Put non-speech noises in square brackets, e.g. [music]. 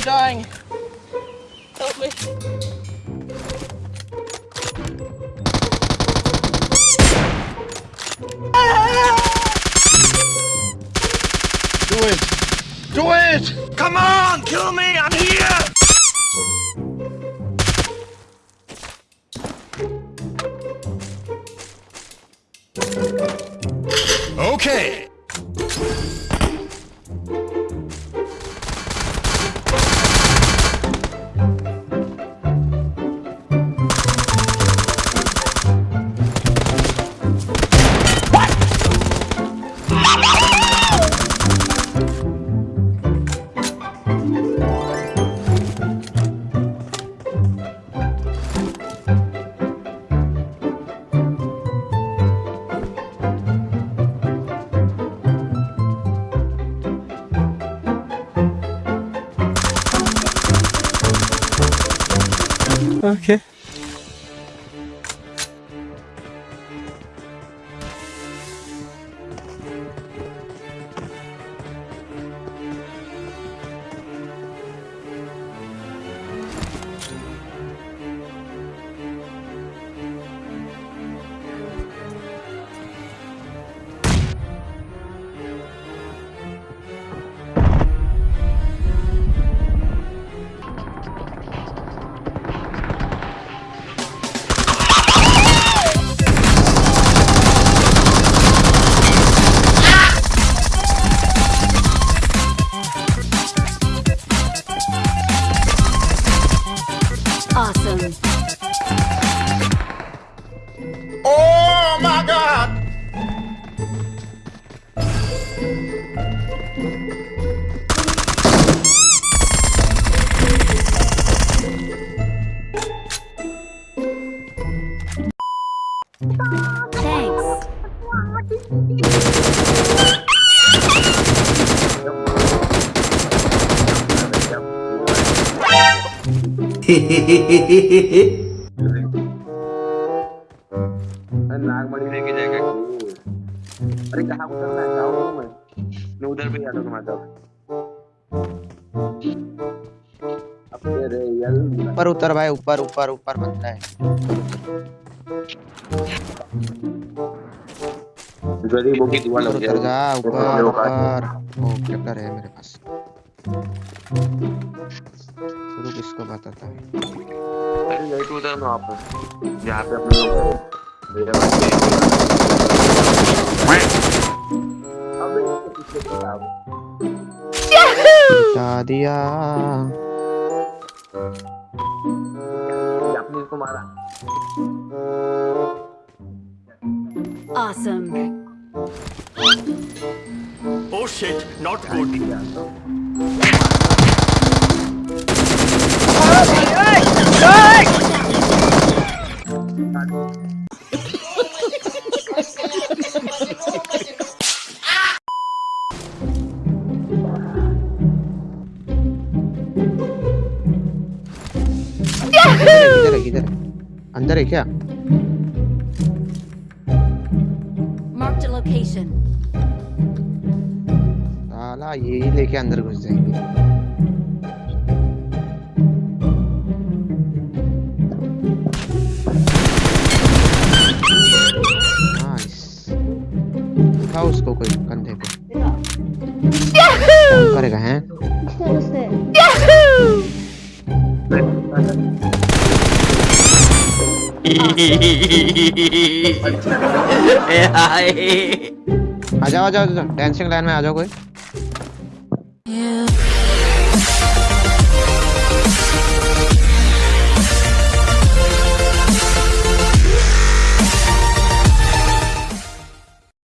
I'm dying. Help me. Do it! Do it! Come on! Kill me! I'm here! Okay. Okay. Oh my god! नागमणि लेके जाएगा अरे कहाँ उतरना है जाओ मैं मैं उधर भी आ जाऊंगा माधव अब तेरे यल ऊपर उतर भाई ऊपर ऊपर ऊपर बनता है गरीबों की दुआ ऊपर लग उतर जा जाए ऊपर ऊपर ओ कैप्टर है मेरे पास शुरू किसको बताता है अरे यही तो उधर ना आप यहाँ पे अपने लोग मेरे बच्चे अबे इसके पीछे बता दिया आपने इसको मारा Awesome. Oh shit, not good. किधर है किधर है अंदर है क्या? Marked a location. साला यही लेके अंदर घुस जाएँगे। नाइस उसको कोई कंधे पे। करेगा हैं? [laughs] [laughs] आ जाओ आ जाओ डांसिंग लाइन में आ जाओ कोई।